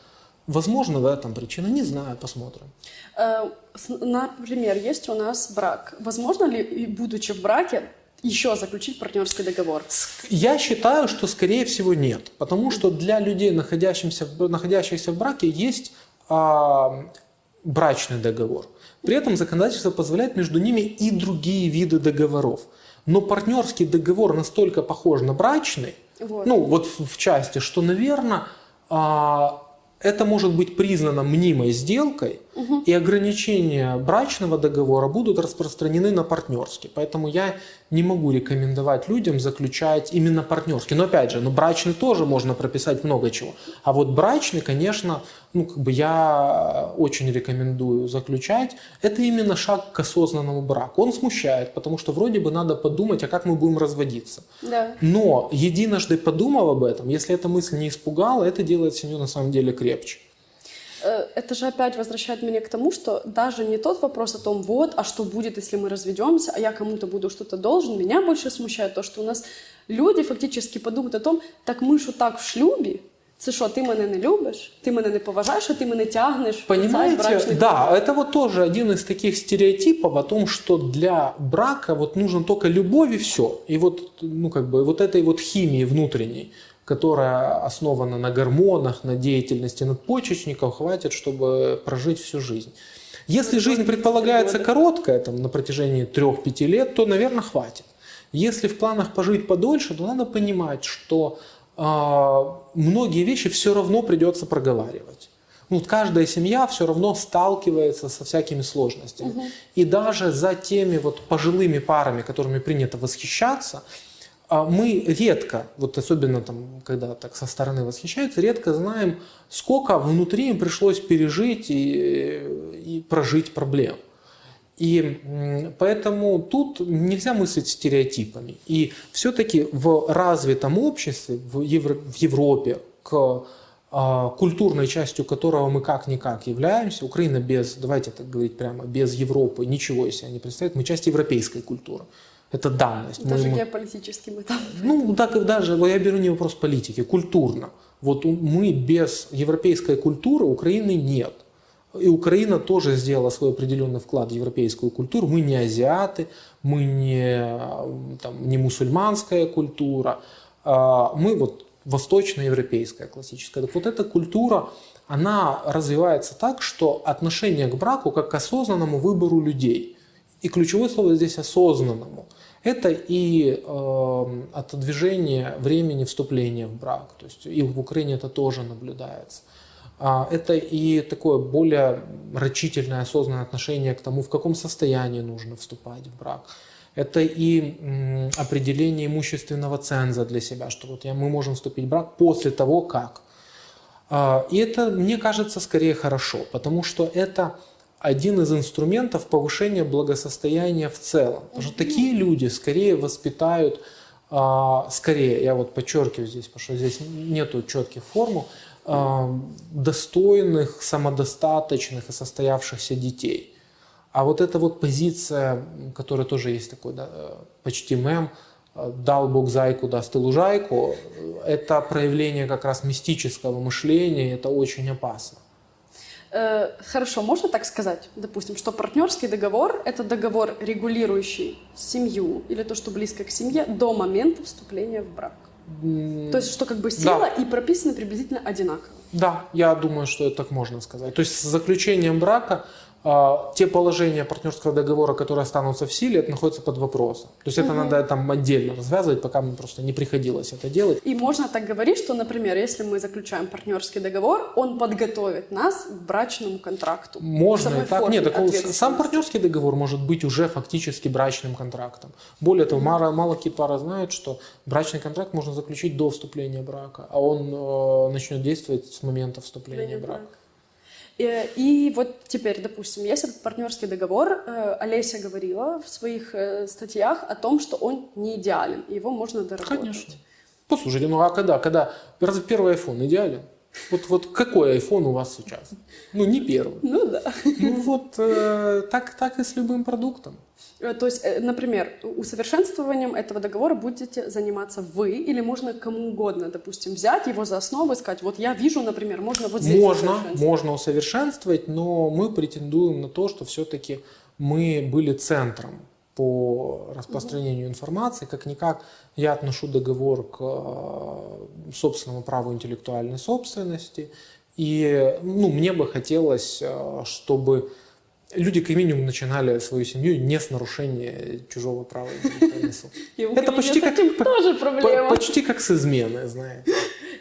Возможно, в этом причина, не знаю, посмотрим. Э, Например, есть у нас брак. Возможно ли, будучи в браке, еще заключить партнерский договор? Я считаю, что скорее всего нет, потому что для людей, находящихся в, находящихся в браке, есть а, брачный договор. При этом законодательство позволяет между ними и другие виды договоров. Но партнерский договор настолько похож на брачный, Вот. ну вот в, в части, что, наверное, это может быть признано мнимой сделкой, и ограничения брачного договора будут распространены на партнерский. Поэтому я не могу рекомендовать людям заключать именно партнерский. Но опять же, ну, брачный тоже можно прописать много чего. А вот брачный, конечно, ну, как бы я очень рекомендую заключать. Это именно шаг к осознанному браку. Он смущает, потому что вроде бы надо подумать, а как мы будем разводиться. Да. Но единожды подумав об этом, если эта мысль не испугала, это делает семью на самом деле крепче. Э, Это же опять возвращает меня к тому, что даже не тот вопрос о том, вот, а что будет, если мы разведемся, а я кому-то буду что-то должен, меня больше смущает то, что у нас люди фактически подумают о том, так ми ж так в шлюбі, це що, ти мене не любиш, ти мене не поважаєш, а ти мене тягнеш в Понимаете, да, это вот тоже один из таких стереотипов о том, что для брака вот нужен только любовь и все. И вот, ну, как бы, вот этой вот химии внутренней, которая основана на гормонах, на деятельности надпочечников, хватит, чтобы прожить всю жизнь. Если жизнь предполагается короткая, там, на протяжении 3-5 лет, то, наверное, хватит. Если в планах пожить подольше, то надо понимать, что а, многие вещи все равно придется проговаривать. Ну, вот каждая семья все равно сталкивается со всякими сложностями. И даже за теми вот пожилыми парами, которыми принято восхищаться, мы редко, вот особенно там, когда так со стороны восхищаются, редко знаем, сколько внутри им пришлось пережить и, и прожить проблем. И поэтому тут нельзя мыслить стереотипами. И все-таки в развитом обществе, в, Евро- в Европе, к а, культурной частью которого мы как-никак являемся, Украина без, давайте так говорить прямо, без Европы ничего из себя не представляет, мы часть европейской культуры. Это данность. Даже мы- геополитически мы там. ну, так и даже, я беру не вопрос политики, культурно. Вот мы без европейской культуры Украины нет. И Украина тоже сделала свой определенный вклад в европейскую культуру. Мы не азиаты, мы не, там, не мусульманская культура, а мы вот восточноевропейская классическая. Так вот эта культура, она развивается так, что отношение к браку как к осознанному выбору людей. И ключевое слово здесь осознанному. Это и э, отодвижение времени вступления в брак. То есть и в Украине это тоже наблюдается. А, Это и такое более рачительное, осознанное отношение к тому, в каком состоянии нужно вступать в брак. Это и определение имущественного ценза для себя, что вот я, мы можем вступить в брак после того, как. А, И это, мне кажется, скорее хорошо, потому что это один из инструментов повышения благосостояния в целом. Потому что такие люди скорее воспитают, а, скорее, я вот подчеркиваю здесь, потому что здесь нету четких формул, а, достойных, самодостаточных и состоявшихся детей. А вот эта вот позиция, которая тоже есть такой да, почти мем, э, дал Бог зайку, даст и лужайку, это проявление как раз мистического мышления, это очень опасно. Э, Хорошо, можно так сказать, допустим, что партнерский договор – это договор, регулирующий семью или то, что близко к семье, до момента вступления в брак. То есть, что как бы сила и прописаны приблизительно одинаково. Да, я думаю, что это так можно сказать. То есть с заключением брака те положения партнерского договора, которые останутся в силе, это находится под вопросом. То есть это надо там отдельно развязывать, пока мне просто не приходилось это делать. И можно так говорить, что, например, если мы заключаем партнерский договор, он подготовит нас к брачному контракту. Можно и так. Нет, так он- сам партнерский договор может быть уже фактически брачным контрактом. Более того, мало, мало какие пары знают, что брачный контракт можно заключить до вступления брака, а он э, начнет действовать с момента вступления в брак. Э, И вот теперь, допустим, есть этот партнерский договор. Э, Олеся говорила в своих э, статьях о том, что он не идеален, его можно доработать. Конечно. Послушайте, ну а когда? Когда? Разве первый iPhone идеален? Вот, вот какой iPhone у вас сейчас? Ну, не первый. Ну да. Ну вот э, так, так и с любым продуктом. Э, То есть, э, например, усовершенствованием этого договора будете заниматься вы или можно кому угодно, допустим, взять его за основу и сказать, вот я вижу, например, можно вот здесь Можно, можно усовершенствовать, но мы претендуем на то, что все-таки мы были центром по распространению информации. Как-никак я отношу договор к э, собственному праву интеллектуальной собственности. И ну, мне бы хотелось, э, чтобы люди как минимум начинали свою семью не с нарушения чужого права [LAUGHS] интеллектуальной собственности. Это почти как, тоже проблема. почти как с изменой, знаете.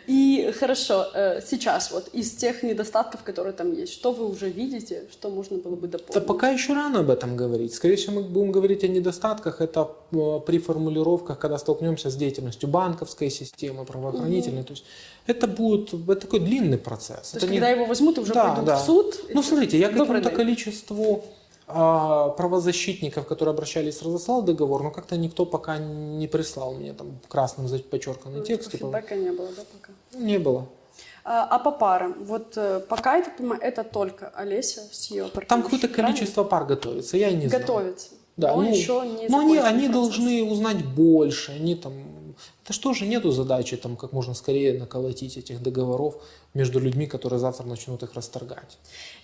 И хорошо, э, сейчас вот из тех недостатков, которые там есть, что вы уже видите, что можно было бы Да дополнить? пока еще рано об этом говорить. Скорее всего, мы будем говорить о недостатках. Это э, при формулировках, когда столкнемся с деятельностью банковской системы, правоохранительной. То есть это будет это такой длинный процесс. То Это есть, не- когда его возьмут и уже Да, пойдут да. в суд? Ну, смотрите, я Добрый какому-то количеству правозащитников, которые обращались, разослал договор, но как-то никто пока не прислал мне там красным подчерканный Ну, текст. типа, Типа, фидбэка не было, да, пока? не было. А, а по парам? Вот э, пока, я так понимаю, это только Олеся с ее партнершей, Там какое-то количество пар готовится, я не знаю. Готовится. Да, но ну, еще не Но они, они процесс. должны узнать больше, они там... Это что же нету задачи там как можно скорее наколотить этих договоров между людьми, которые завтра начнут их расторгать.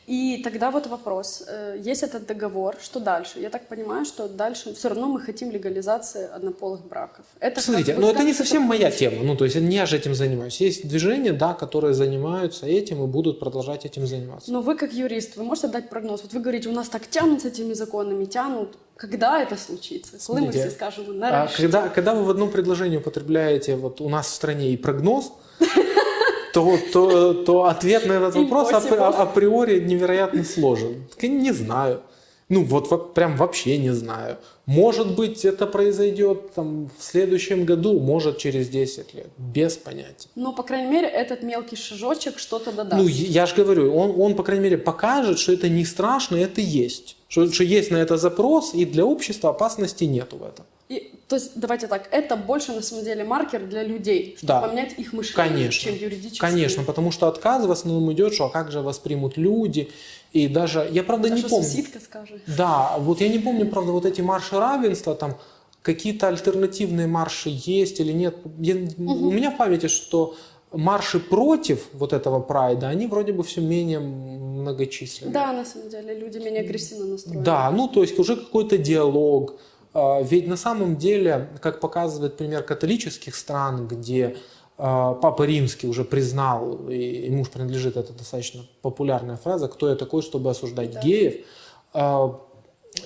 И тогда вот вопрос. Э, Есть этот договор, что дальше? Я так понимаю, что дальше все равно мы хотим легализации однополых браков. Это Смотрите, но вот это не совсем моя тема. Ну, то есть не я же этим занимаюсь. Есть движения, да, которые занимаются этим и будут продолжать этим заниматься. Но вы как юрист, вы можете дать прогноз? Вот вы говорите, у нас так тянут с этими законами, тянут. Когда это случится? Мы Смотрите, все скажем, А нарешті. когда, когда вы в одном предложении употребляете вот у нас в стране и прогноз, [LAUGHS] то, то, то ответ на этот вопрос Impossible. априори невероятно сложен. Не знаю. Ну вот во- прям вообще не знаю. Может быть это произойдет там, в следующем году, может через 10 лет. Без понятия. Но, по крайней мере, этот мелкий шажочек что-то додаст. Ну, я же говорю, он, он, по крайней мере, покажет, что это не страшно, это есть. Что, что есть на это запрос, и для общества опасности нету в этом. И, то есть, давайте так, это больше, на самом деле, маркер для людей, чтобы Да. поменять их мышление, Конечно. чем юридически. Конечно, потому что отказ в основном идет, что а как же воспримут люди. И даже, я правда А не помню. сусідка скаже? Да, вот я не помню, правда, вот эти марши равенства, там какие-то альтернативные марши есть или нет. Я- У меня в памяти, что марши против вот этого прайда, они вроде бы все менее многочисленные. Да, на самом деле, люди менее агрессивно настроены. Да, ну то есть уже какой-то диалог. А, Ведь на самом деле, как показывает пример католических стран, где а, Папа Римский уже признал, и ему же принадлежит эта достаточно популярная фраза, кто я такой, чтобы осуждать Да. геев. А,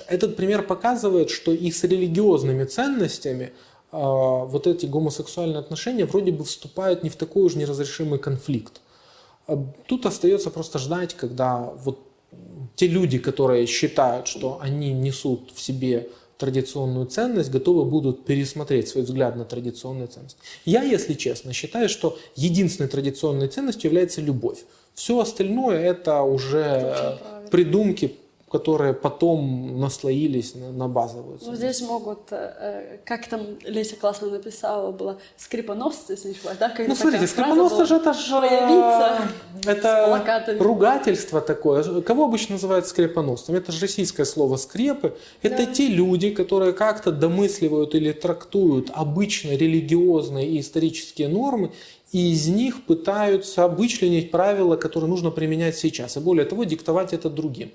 Этот пример показывает, что и с религиозными ценностями вот эти гомосексуальные отношения вроде бы вступают не в такой уж неразрешимый конфликт. Тут остается просто ждать, когда вот те люди, которые считают, что они несут в себе традиционную ценность, готовы будут пересмотреть свой взгляд на традиционную ценность. Я, если честно, считаю, что единственной традиционной ценностью является любовь. Все остальное это уже э, придумки, которые потом наслоились на, на базовую Ну, ценность. здесь могут, э, э, как там Леся классно написала, была скрипоносцы, если не да? Когда Ну, смотрите, скрипоносцы же это же появиться с это ругательство такое. Кого обычно называют скрепоносцем? Это же российское слово скрепы. Это Да. те люди, которые как-то домысливают или трактуют обычно религиозные и исторические нормы, и из них пытаются обычленить правила, которые нужно применять сейчас. И более того, диктовать это другим.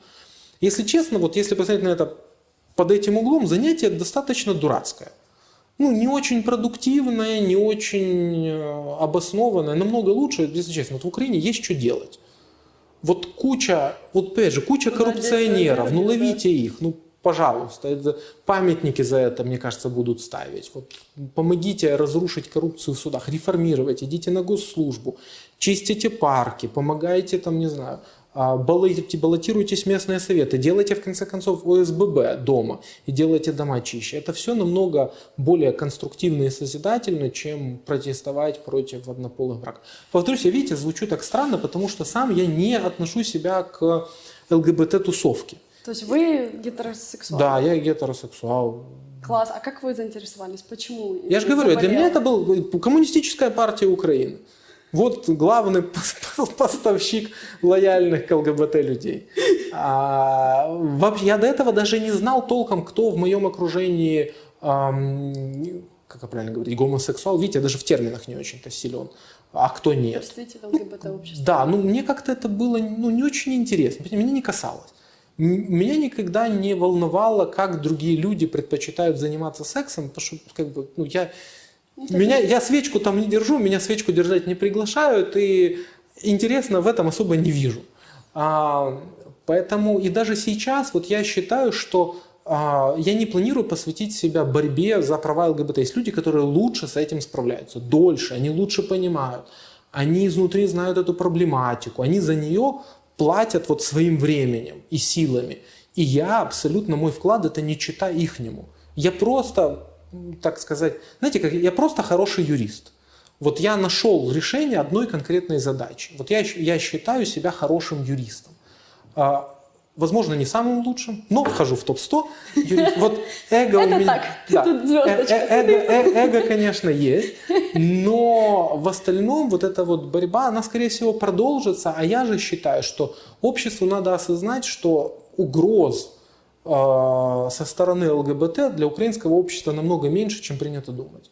Если честно, вот если посмотреть на это под этим углом, занятие достаточно дурацкое ну, не очень продуктивная, не очень э, обоснованная, намного лучше, если честно. Вот в Украине есть что делать. Вот куча, вот опять же, куча Куда коррупционеров, ну ловите их, ну пожалуйста, это, памятники за это, мне кажется, будут ставить. Вот, помогите разрушить коррупцию в судах, реформировать, идите на госслужбу, чистите парки, помогайте там, не знаю, баллотируйтесь в местные советы, делайте в конце концов ОСББ дома и делайте дома чище. Это все намного более конструктивно и созидательно, чем протестовать против однополых браков. Повторюсь, я, видите, звучу так странно, потому что сам я не отношу себя к ЛГБТ-тусовке. То есть вы гетеросексуал? Да, я гетеросексуал. Класс. А как вы заинтересовались? Почему? Я же говорю, для меня это заболела? был коммунистическая партия Украины. Вот главный пос- поставщик лояльных к ЛГБТ людей. А, вообще, я до этого даже не знал толком, кто в моем окружении, ам, как правильно говорить, гомосексуал. Видите, я даже в терминах не очень-то силен. А кто нет. Представитель ЛГБТ-общества. Да, ну мне как-то это было ну, не очень интересно, меня не касалось. Меня никогда не волновало, как другие люди предпочитают заниматься сексом, потому что как бы, ну, я, меня, я свечку там не держу, меня свечку держать не приглашают, и интересно в этом особо не вижу. А, поэтому и даже сейчас вот я считаю, что а, я не планирую посвятить себя борьбе за права ЛГБТ. Есть люди, которые лучше с этим справляются, дольше, они лучше понимают, они изнутри знают эту проблематику, они за нее платят вот своим временем и силами. И я абсолютно, мой вклад это не чита ихнему. Я просто, так сказать, знаете, как я просто хороший юрист. Вот я нашел решение одной конкретной задачи. Вот я, я считаю себя хорошим юристом. А, возможно, не самым лучшим, но вхожу в топ-100. юрист. Вот эго у меня... так, тут звездочка. Э- э- эго, э- эго, конечно, есть, но в остальном вот эта вот борьба, она, скорее всего, продолжится, а я же считаю, что обществу надо осознать, что угроз со стороны ЛГБТ для украинского общества намного меньше, чем принято думать.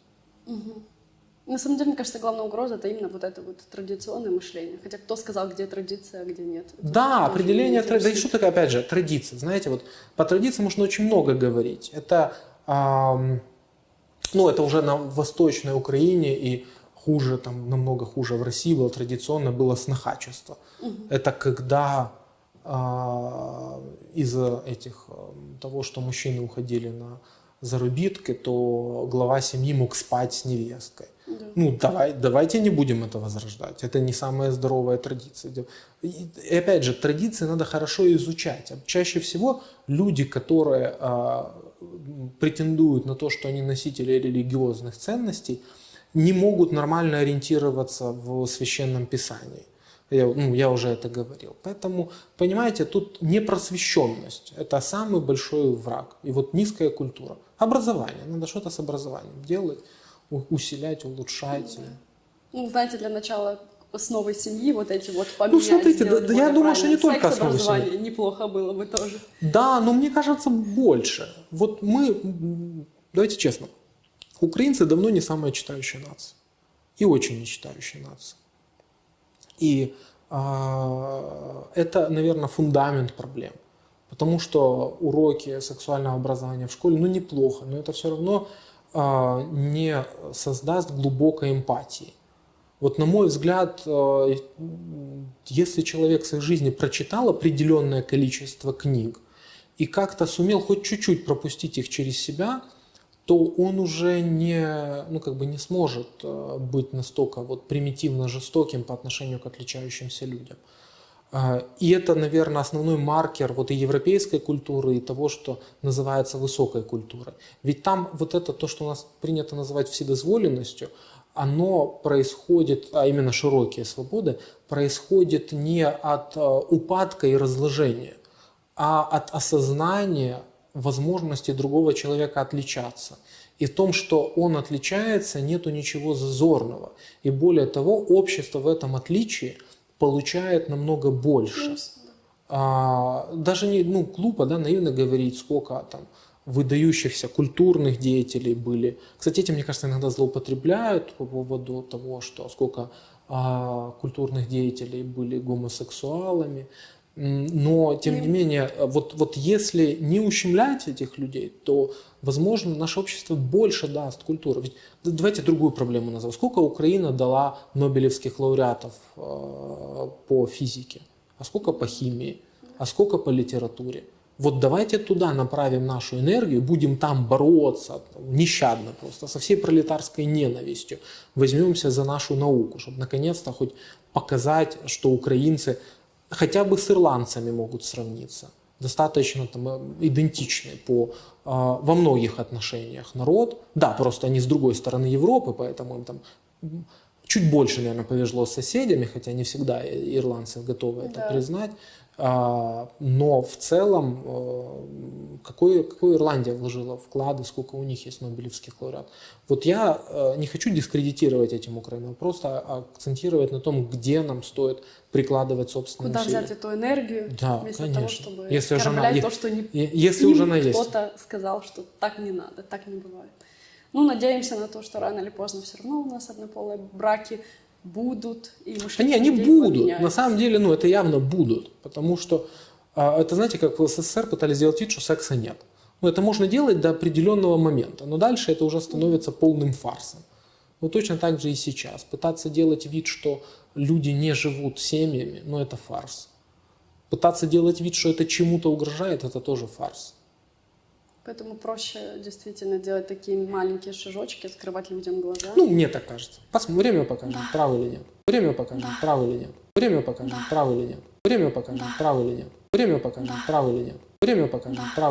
На самом деле, мне кажется, главная угроза это именно вот это вот традиционное мышление. Хотя кто сказал, где традиция, а где нет? Это Да, определение традиции. Да и что такое, опять же, традиция? Знаете, вот по традиции можно очень много говорить. Это, ам, ну, это уже на Восточной Украине и хуже, там, намного хуже в России было традиционно, было снохачество. Это когда а, из-за этих, ам, того, что мужчины уходили на заработки, то глава семьи мог спать с невесткой. Да. Ну, давай, давайте не будем это возрождать. Это не самая здоровая традиция. И, опять же, традиции надо хорошо изучать. А Чаще всего люди, которые а, претендуют на то, что они носители религиозных ценностей, не могут нормально ориентироваться в священном писании. Я, ну, я уже это говорил. Поэтому, понимаете, тут непросвещенность – это самый большой враг. И вот низкая культура. Образование. Надо что-то с образованием делать, усилять, улучшать. Ну, знаете, для начала основы семьи вот эти вот поменять. смотрите, сделать да- да я думаю, что не только Секс, основы семьи. неплохо было бы тоже. Да, но мне кажется больше. Вот мы, давайте честно, украинцы давно не самая читающая нация. И очень не читающая нация. И а, это, наверное, фундамент проблем. Потому что уроки сексуального образования в школе, ну, неплохо, но это все равно а, не создаст глубокой эмпатии. Вот на мой взгляд, м, если человек в своей жизни прочитал определенное количество книг и как-то сумел хоть чуть-чуть пропустить их через себя, то он уже не, ну, как бы не сможет э, быть настолько вот примитивно жестоким по отношению к отличающимся людям. А, И это, наверное, основной маркер вот и европейской культуры, и того, что называется высокой культурой. Ведь там вот это, то, что у нас принято называть вседозволенностью, оно происходит, а именно широкие свободы, происходит не от э, упадка и разложения, а от осознания возможности другого человека отличаться. И в том, что он отличается, нету ничего зазорного. И более того, общество в этом отличии получает намного больше. А, даже не, ну, глупо, да, наивно говорить, сколько там выдающихся культурных деятелей были. Кстати, этим, мне кажется, иногда злоупотребляют по поводу того, что сколько а, культурных деятелей были гомосексуалами. Но, тем не менее, вот, вот если не ущемлять этих людей, то, возможно, наше общество больше даст культуры. Ведь давайте другую проблему назову. Сколько Украина дала нобелевских лауреатов э, по физике? А сколько по химии? А сколько по литературе? Вот давайте туда направим нашу энергию, будем там бороться нещадно просто, со всей пролетарской ненавистью. Возьмемся за нашу науку, чтобы наконец-то хоть показать, что украинцы хотя бы с ирландцами могут сравниться. Достаточно там, э, идентичный по, а, во многих отношениях народ. Да, просто они с другой стороны Европы, поэтому им там чуть больше, наверное, повезло с соседями, хотя не всегда ирландцы готовы это Да. признать. А, Но в целом, э, какой, какой Ирландия вложила вклады, сколько у них есть нобелевских лауреатов. Вот я э, не хочу дискредитировать этим Украину, а просто акцентировать на том, где нам стоит прикладывать собственные Куда усилия. взять эту энергию, Да, вместо конечно. того, чтобы Если жена- оскорблять е- то, что не если им у жены есть. кто-то сказал, что так не надо, так не бывает. Ну, надеемся на то, что рано или поздно все равно у нас однополые браки будут, и мышление не, они будут. поменяется. На самом деле, ну, это явно будут. Потому что а, это, знаете, как в СССР пытались сделать вид, что секса нет. Ну, это можно делать до определенного момента, но дальше это уже становится полным фарсом. Ну, точно так же и сейчас. Пытаться делать вид, что люди не живут семьями, ну, это фарс. Пытаться делать вид, что это чему-то угрожает, это тоже фарс. Поэтому проще действительно делать такие маленькие шажочки, скрывать людям глаза. Ну, мне так кажется. Посмотрим, время покажет, право или нет. Время покажет, право или нет. Время покажет, право или нет. Время покажет, право или нет. Время покажет, право или нет. Время покажет, право